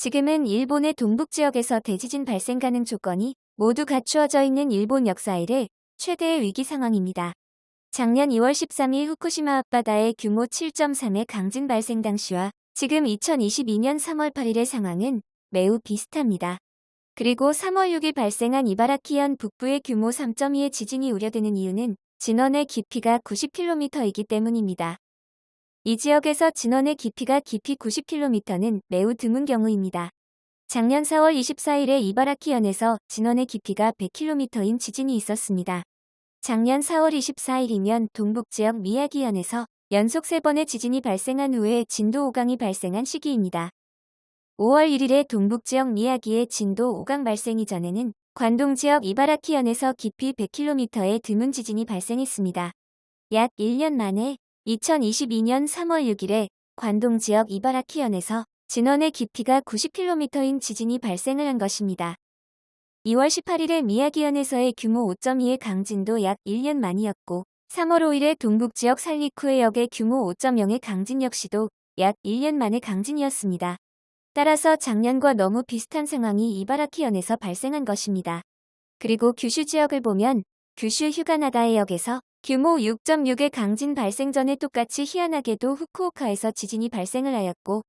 지금은 일본의 동북 지역에서 대지진 발생 가능 조건이 모두 갖추어져 있는 일본 역사 이래 최대의 위기 상황입니다. 작년 2월 13일 후쿠시마 앞바다에 규모 7.3의 강진 발생 당시와 지금 2022년 3월 8일의 상황은 매우 비슷합니다. 그리고 3월 6일 발생한 이바라키현 북부의 규모 3.2의 지진이 우려되는 이유는 진원의 깊이가 90km이기 때문입니다. 이 지역에서 진원의 깊이가 깊이 90km는 매우 드문 경우입니다. 작년 4월 24일에 이바라키현에서 진원의 깊이가 100km인 지진이 있었습니다. 작년 4월 24일이면 동북지역 미야기현에서 연속 3번의 지진이 발생한 후에 진도 5강이 발생한 시기입니다. 5월 1일에 동북지역 미야기의 진도 5강 발생 이전에는 관동지역 이바라키현에서 깊이 100km의 드문 지진이 발생했습니다. 약 1년 만에 2022년 3월 6일에 관동 지역 이바라키현에서 진원의 깊이가 90km인 지진이 발생을 한 것입니다. 2월 18일에 미야기현에서의 규모 5.2의 강진도 약 1년 만이었고 3월 5일에 동북 지역 살리쿠해역의 규모 5.0의 강진 역시도 약 1년 만의 강진이었습니다. 따라서 작년과 너무 비슷한 상황이 이바라키현에서 발생한 것입니다. 그리고 규슈 지역을 보면 규슈 휴가나가해역에서 규모 6.6의 강진 발생 전에 똑같이 희한하게도 후쿠오카에서 지진이 발생을 하였고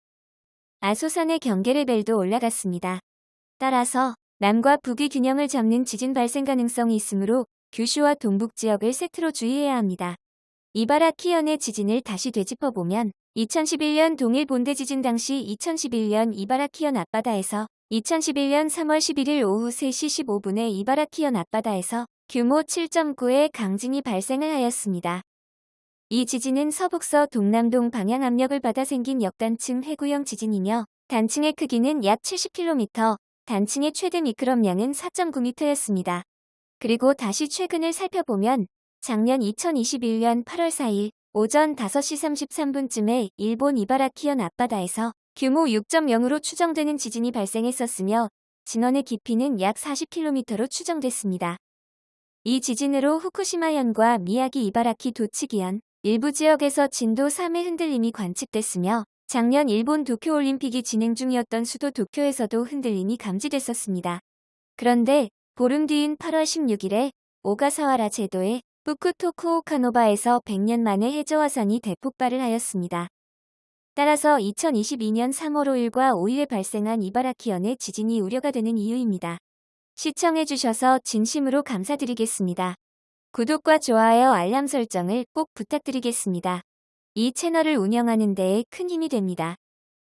아소산의 경계 레벨도 올라갔습니다. 따라서 남과 북의 균형을 잡는 지진 발생 가능성이 있으므로 규슈와 동북 지역을 세트로 주의해야 합니다. 이바라키현의 지진을 다시 되짚어보면 2011년 동일 본대 지진 당시 2011년 이바라키현 앞바다에서 2011년 3월 11일 오후 3시 15분에 이바라키현 앞바다에서 규모 7.9의 강진이 발생을 하였습니다. 이 지진은 서북서 동남동 방향 압력을 받아 생긴 역단층 해구형 지진이며 단층의 크기는 약 70km, 단층의 최대 미크럼량은 4.9m였습니다. 그리고 다시 최근을 살펴보면 작년 2021년 8월 4일 오전 5시 33분쯤에 일본 이바라키현 앞바다에서 규모 6.0으로 추정되는 지진이 발생했었으며 진원의 깊이는 약 40km로 추정됐습니다. 이 지진으로 후쿠시마현과 미야기 이바라키 도치기현 일부 지역에서 진도 3의 흔들림이 관측됐으며 작년 일본 도쿄올림픽이 진행 중이었던 수도 도쿄에서도 흔들림이 감지됐었습니다. 그런데 보름 뒤인 8월 16일에 오가사와라 제도의 후쿠토쿠오카노바에서 100년 만에 해저화산이 대폭발을 하였습니다. 따라서 2022년 3월 5일과 5일에 발생한 이바라키현의 지진이 우려가 되는 이유입니다. 시청해주셔서 진심으로 감사드리겠습니다. 구독과 좋아요 알람 설정을 꼭 부탁드리겠습니다. 이 채널을 운영하는 데에 큰 힘이 됩니다.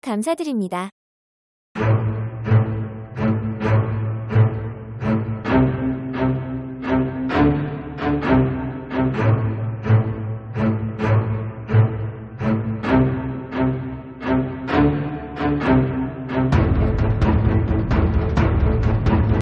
감사드립니다.